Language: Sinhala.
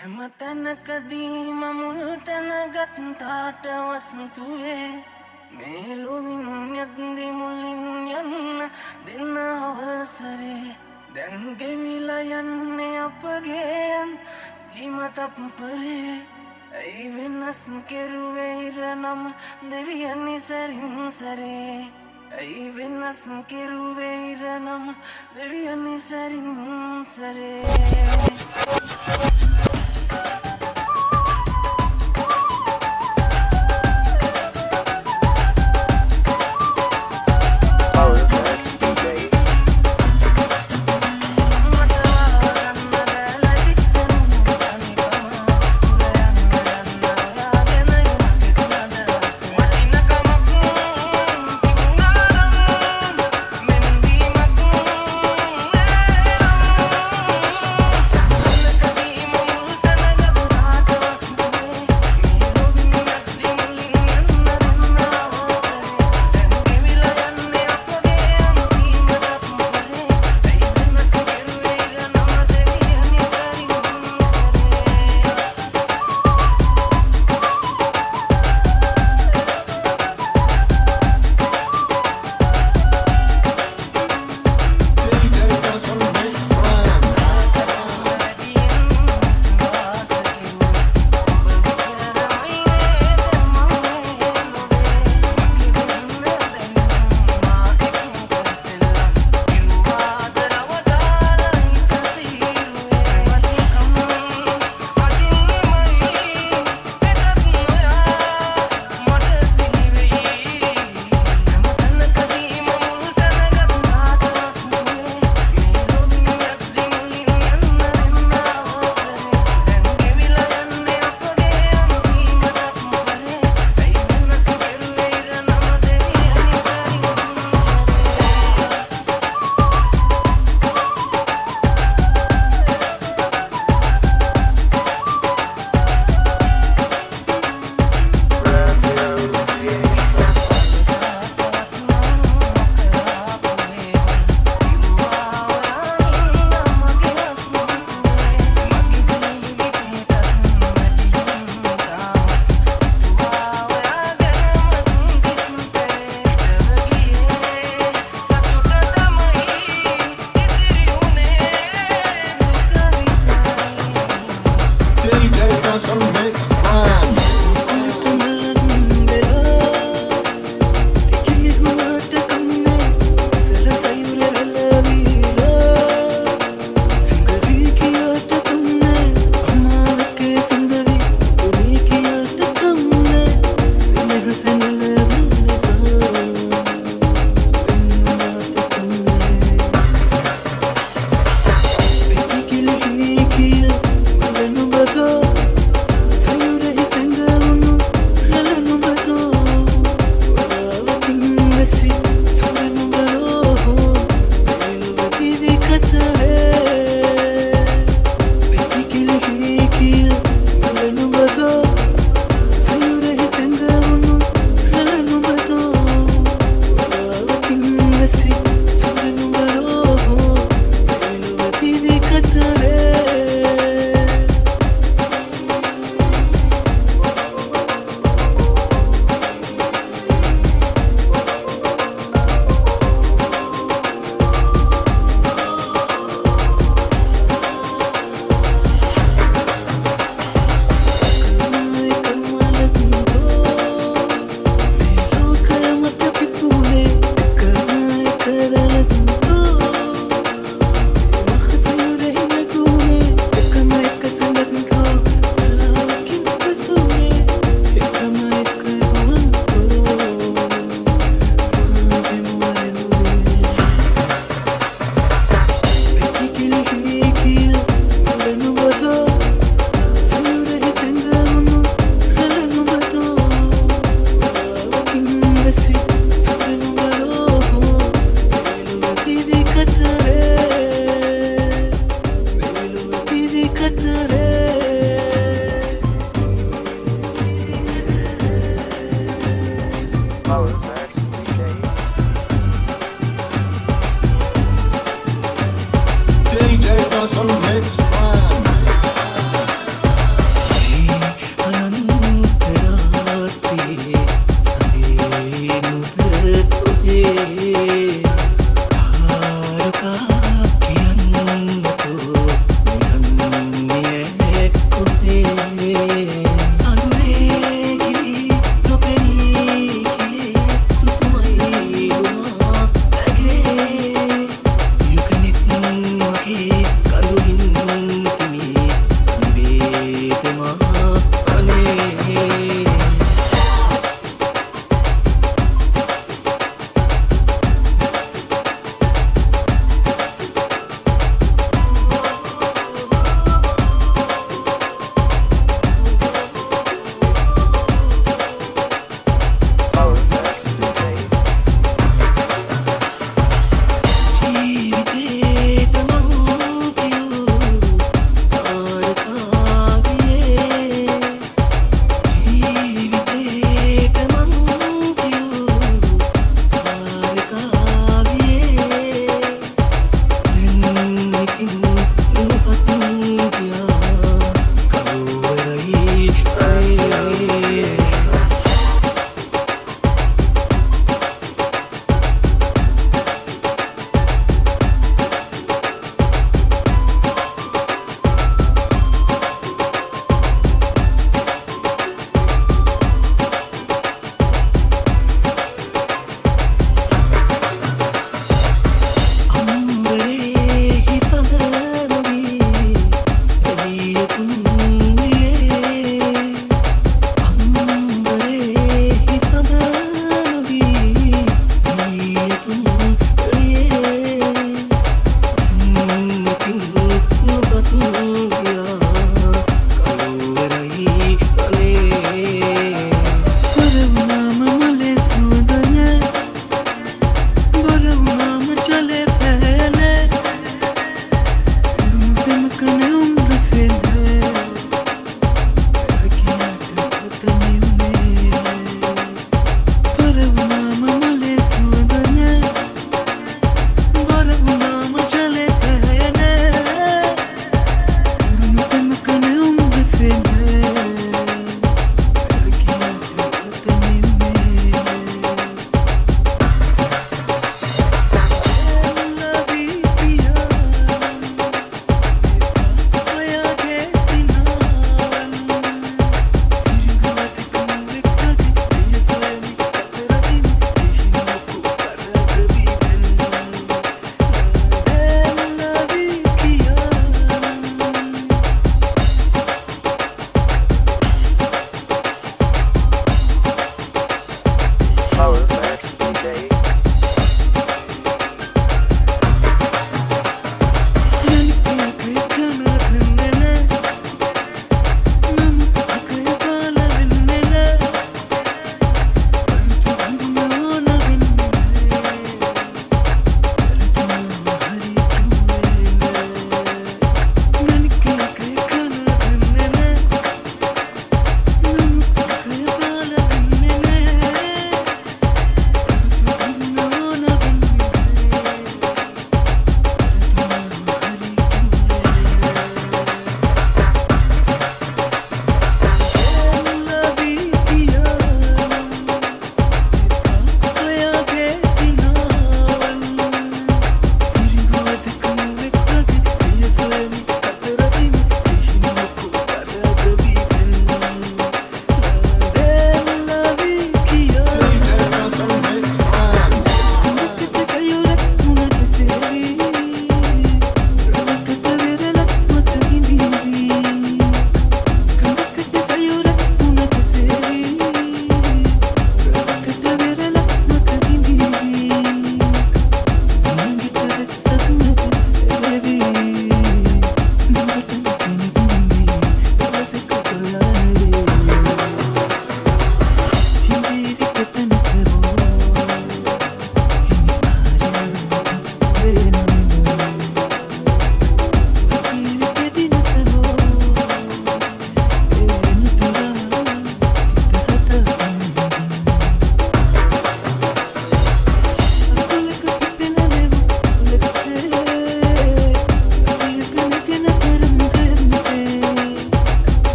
හැම තැනකදීම මුල් තැනගත්තාට වස්තුවේ මේලොවින් යද්දි මුලින් යන්න දෙන්න අවසරේ. දැන්ගෙවිල යන්නේ අපගේයන් දීමතප්පරේ ඇයි වෙනස් කෙරුවේර නම් දෙවියනි සැරින් සරේ. ඇයි වෙනස් කෙරුවේර නම් දෙවියනි සැරින් සරේ.